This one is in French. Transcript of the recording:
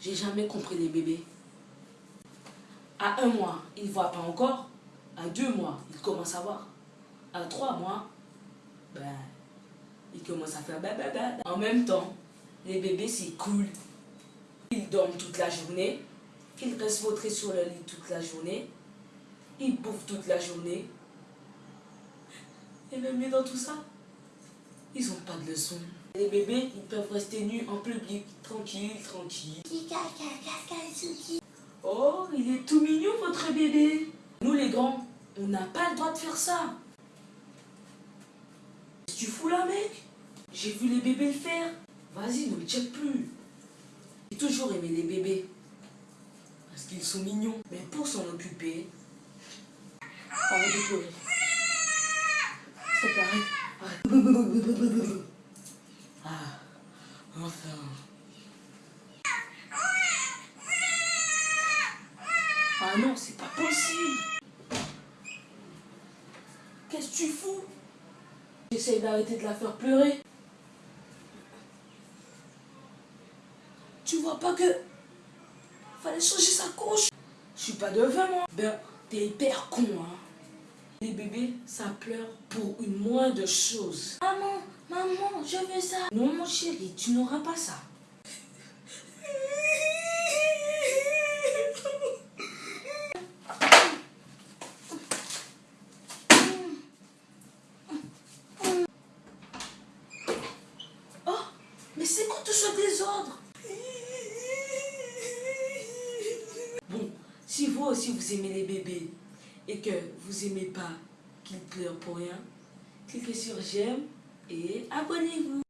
j'ai jamais compris les bébés. À un mois, ils ne voient pas encore. À deux mois, ils commencent à voir. À trois mois, ben, ils commencent à faire bababa. En même temps, les bébés, c'est cool. Ils dorment toute la journée. Ils restent vautrés sur le lit toute la journée. Ils bouffent toute la journée. Et même dans tout ça, ils n'ont pas de leçons. Les bébés, ils peuvent rester nus en public, tranquille, tranquille. Oh, il est tout mignon votre bébé. Nous les grands, on n'a pas le droit de faire ça. Qu'est-ce que tu fous là mec? J'ai vu les bébés le faire. Vas-y, ne le check plus. J'ai toujours aimé les bébés. Parce qu'ils sont mignons. Mais pour s'en occuper, arrête de pleurer. C'est pareil. Arrête. Ah, enfin. Ah non, c'est pas possible. Qu'est-ce que tu fous? J'essaye d'arrêter de la faire pleurer. Tu vois pas que... Fallait changer sa couche? Je suis pas devin, moi. Ben, t'es hyper con, hein. Ça pleure pour une moindre chose. Maman, maman, je veux ça. Non, mon chéri, tu n'auras pas ça. Oh, mais c'est quoi tout ce désordre? Bon, si vous aussi vous aimez les bébés et que vous aimez pas qu'ils pleurent pour rien, cliquez sur j'aime et abonnez-vous.